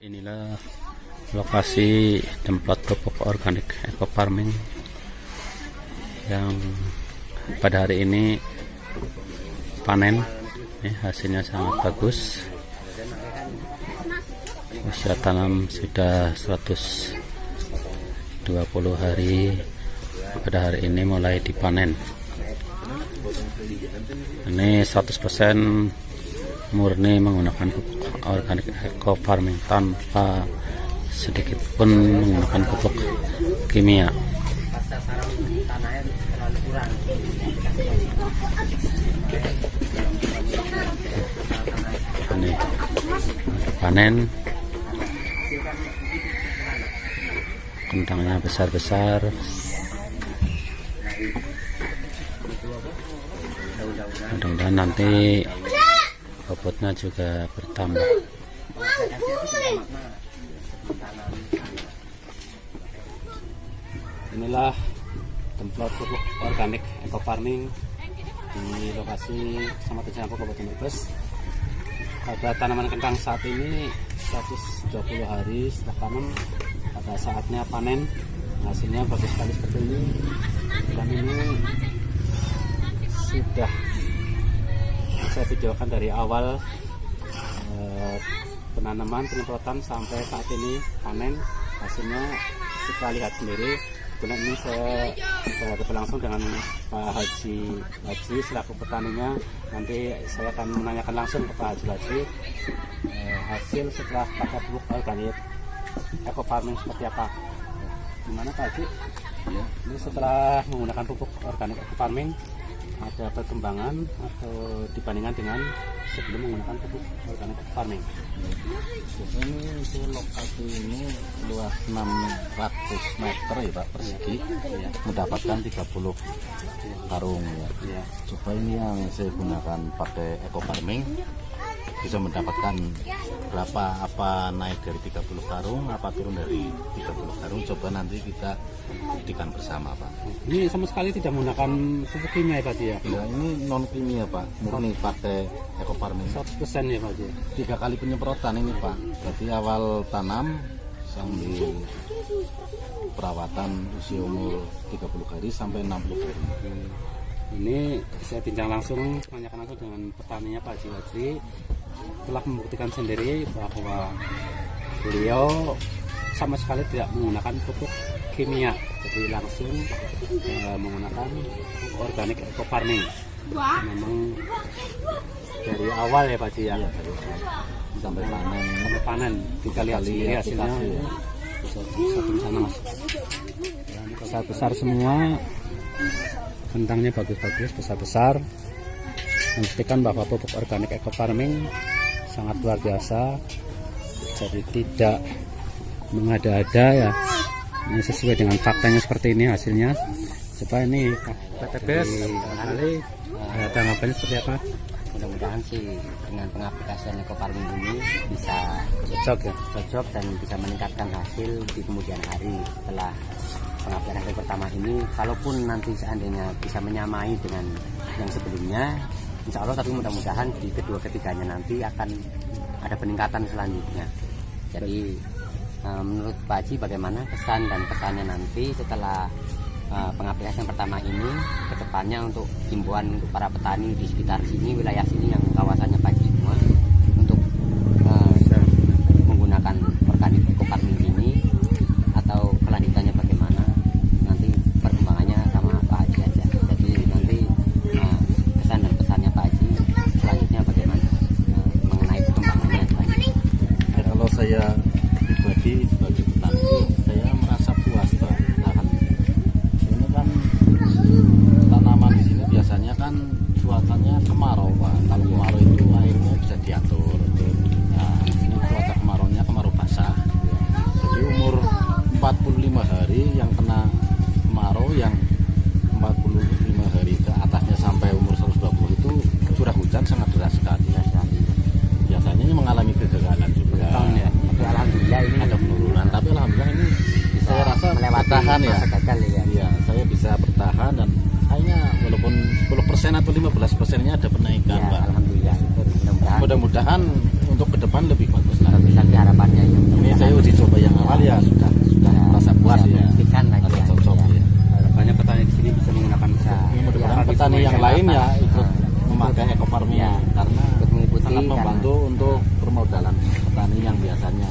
Inilah lokasi tempat pupuk organik eco farming yang pada hari ini panen. Hasilnya sangat bagus. Usia tanam sudah 120 hari. Pada hari ini mulai dipanen. Ini 100% murni menggunakan pupuk organik eco farming tanpa sedikit pun menggunakan pupuk kimia. Ini panen. Kentangnya besar-besar. Mudah-mudahan nanti bobotnya juga bertambah. Inilah tempat pupuk organik eco farming di lokasi Kecamatan Jampo Kabupaten Brebes. Pada tanaman kentang saat ini 120 hari setelah tanam. Pada saatnya panen hasilnya bagus sekali seperti ini. Dan ini sudah saya videokan dari awal eh, penanaman penyemprotan sampai saat ini panen hasilnya kita lihat sendiri. Kebetulan ini saya berada langsung dengan Pak Haji Haji selaku petaninya. Nanti saya akan menanyakan langsung ke Pak Haji Haji eh, hasil setelah pakai pupuk organik eco farming seperti apa? Gimana Pak Haji? Ya. ini setelah menggunakan pupuk organik eco farming ada perkembangan atau dibandingkan dengan sebelum menggunakan pupuk organik farming. Ini untuk lokasi ini luas 600 meter ya Pak persegi, ya. mendapatkan 30 karung ya. ya. Coba ini yang saya gunakan pakai eco farming bisa mendapatkan berapa apa naik dari 30 karung apa turun dari 30 karung coba nanti kita buktikan bersama Pak. Ini sama sekali tidak menggunakan pupuk kimia ya Pak ya? ya ini non kimia Pak. Murni pakai eco farming. 100% ya Pak ya? tiga kali penyemprotan ini Pak. Berarti awal tanam sambil perawatan usia umur 30 hari sampai 60 hari ini saya bincang langsung menanyakan langsung dengan petaninya Pak Jiwajri telah membuktikan sendiri bahwa beliau sama sekali tidak menggunakan pupuk kimia. Jadi langsung e, menggunakan organik eco farming. Memang dari awal ya Pak Ji ya, sampai panen. sampai panen. Kita lihat sendiri hasilnya. ya. satu sana mas. Besar besar semua. Kentangnya bagus-bagus besar-besar membuktikan bahwa pupuk organik eco farming sangat luar biasa. Jadi tidak mengada-ada ya. Ini sesuai dengan faktanya seperti ini hasilnya. Coba ini PTBS kali ada tanggapannya seperti apa? Mudah-mudahan sih dengan pengaplikasian eco farming ini bisa cocok ya? cocok dan bisa meningkatkan hasil di kemudian hari setelah pengaplikasian pertama ini. Kalaupun nanti seandainya bisa menyamai dengan yang sebelumnya Insya Allah tapi mudah-mudahan di kedua ketiganya nanti akan ada peningkatan selanjutnya. Jadi uh, menurut Pak Haji bagaimana kesan dan kesannya nanti setelah uh, pengaplikasian pertama ini ke depannya untuk himbauan untuk para petani di sekitar sini wilayah sini yang kawasannya Pak Haji semua untuk uh, menggunakan organik eco farming ini atau kelanjutannya bagaimana nanti perkembangannya sama Pak Haji aja jadi nanti uh, kesan dan pesannya Pak Haji selanjutnya bagaimana uh, mengenai perkembangannya selanjutnya. ya, kalau saya pribadi sebagai petani saya merasa puas Pak ini kan tanaman di sini biasanya kan cuacanya kemarau Pak kalau kemarau itu airnya bisa diatur nah ini cuaca kemaraunya kemarau basah jadi umur 45 hari yang kena kemarau yang 45 hari ke atasnya sampai umur 120 itu curah hujan sangat deras sekali biasanya ini mengalami kegagalan juga. Ya. Tapi alhamdulillah ini ada penurunan tapi alhamdulillah ini bisa saya rasa melewati bertahan ya. gagal ya. Iya saya bisa bertahan dan kayaknya walaupun 10% atau 15 persennya ada penaikan ya, Pak. alhamdulillah. Mudah-mudahan untuk ke depan lebih bagus tapi lagi. Tapi harapannya ya. Saya uji coba yang awal ya sudah merasa puas ya Buktikan lagi ada ya. cocok Ya. ya Harapannya petani di sini bisa menggunakan Bisa. Mudah-mudahan Ya, petani sesuai yang lain ya ikut Nah, memakai ekofarming karena ikut mengikuti sangat karena- membantu untuk permodalan petani yang biasanya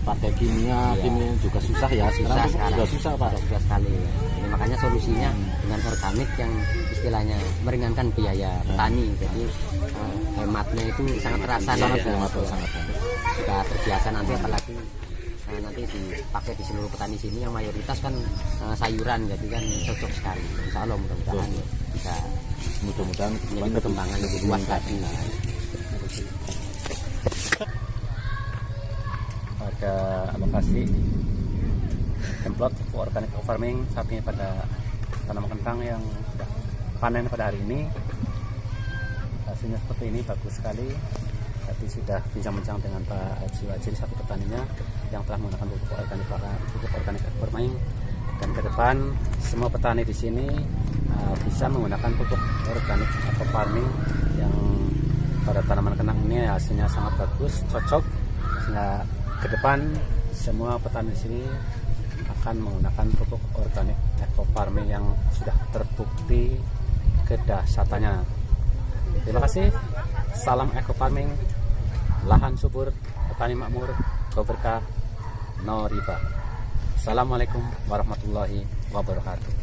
pakai kimia, Iya. kimia juga susah ya. susah Sekarang sekarang juga susah pak. susah sekali Ini makanya solusinya dengan organik yang istilahnya meringankan biaya petani jadi eh, hematnya itu sangat terasa Sangat nanti. hemat, sangat jika terbiasa nanti apalagi eh, nanti dipakai di seluruh petani sini yang mayoritas kan eh, sayuran jadi kan cocok sekali. Insya Allah mudah-mudahan bisa Mudah-mudahan menjadi perkembangan lebih luas lagi. Pada lokasi template organic farming saat ini pada tanaman kentang yang sudah panen pada hari ini. Hasilnya seperti ini bagus sekali tadi sudah bincang-bincang dengan Pak Haji satu petaninya yang telah menggunakan pupuk organik pupuk organik farming dan ke depan semua petani di sini uh, bisa menggunakan pupuk organik atau farming yang pada tanaman kentang ini hasilnya sangat bagus cocok sehingga ke depan semua petani di sini akan menggunakan pupuk organik eco farming yang sudah terbukti kedahsyatannya. Terima kasih. Salam eco farming. Lahan subur, petani makmur, go berkah, no riba. Assalamualaikum warahmatullahi wabarakatuh.